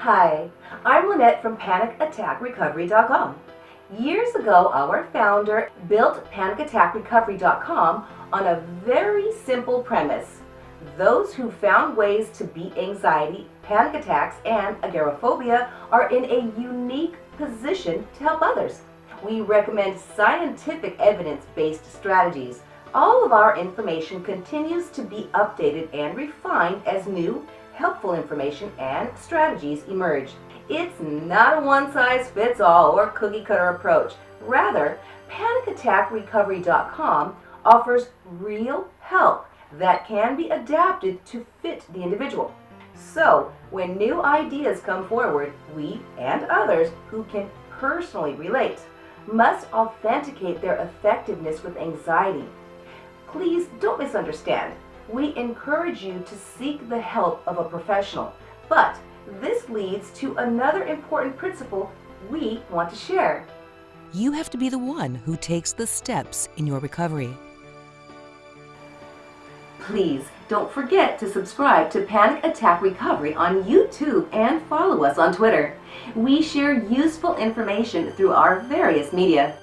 Hi, I'm Lynette from PanicAttackRecovery.com. Years ago, our founder built PanicAttackRecovery.com on a very simple premise. Those who found ways to beat anxiety, panic attacks, and agoraphobia are in a unique position to help others. We recommend scientific evidence-based strategies. All of our information continues to be updated and refined as new, helpful information and strategies emerge. It's not a one-size-fits-all or cookie-cutter approach. Rather, PanicAttackRecovery.com offers real help that can be adapted to fit the individual. So, when new ideas come forward, we and others who can personally relate must authenticate their effectiveness with anxiety. Please don't misunderstand. We encourage you to seek the help of a professional, but this leads to another important principle we want to share. You have to be the one who takes the steps in your recovery. Please don't forget to subscribe to Panic Attack Recovery on YouTube and follow us on Twitter. We share useful information through our various media.